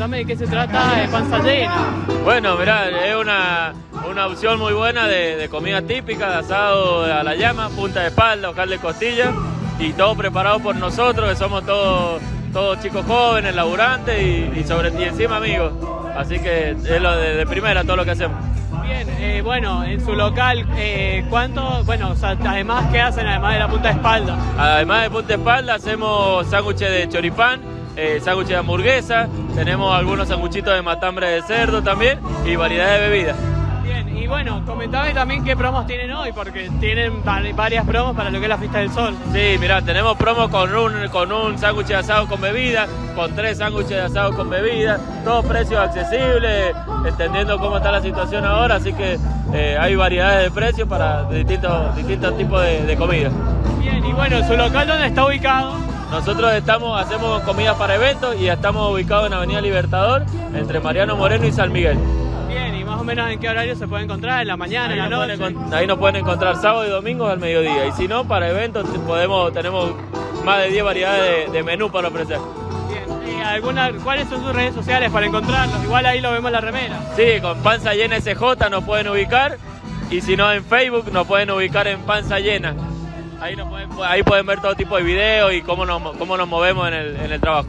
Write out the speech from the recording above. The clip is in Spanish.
contame de qué se trata de panza llena. Bueno, mirá, es una, una opción muy buena de, de comida típica, de asado a la llama, punta de espalda, ocal de costilla y todo preparado por nosotros, que somos todos, todos chicos jóvenes, laburantes y, y sobre y encima amigos. Así que es lo de, de primera todo lo que hacemos. Bien, eh, bueno, en su local, eh, ¿cuánto? Bueno, o sea, además, ¿qué hacen además de la punta de espalda? Además de punta de espalda, hacemos sándwiches de choripán, eh, sándwiches de hamburguesa, tenemos algunos sanguchitos de matambre de cerdo también y variedad de bebidas. Bien, y bueno, comentame también qué promos tienen hoy, porque tienen va- varias promos para lo que es la fiesta del sol. Sí, mira, tenemos promo con un, con un sándwich de asado con bebida, con tres sándwiches de asado con bebida, todos precios accesibles, entendiendo cómo está la situación ahora, así que eh, hay variedades de precios para distintos, distintos tipos de, de comida. Bien, y bueno, su local, ¿dónde está ubicado? Nosotros estamos, hacemos comidas para eventos y estamos ubicados en Avenida Libertador, entre Mariano Moreno y San Miguel. Bien, y más o menos en qué horario se puede encontrar, en la mañana, en la noche. pueden, ahí nos pueden encontrar sábado y domingo al mediodía. Y si no, para eventos podemos, tenemos más de 10 variedades de, de menú para ofrecer. Bien, y alguna, ¿cuáles son sus redes sociales para encontrarlos? Igual ahí lo vemos en la remera. Sí, con Panza Llena SJ nos pueden ubicar. Y si no, en Facebook nos pueden ubicar en Panza Llena. Ahí, nos pueden, ahí pueden ver todo tipo de videos y cómo nos, cómo nos movemos en el, en el trabajo.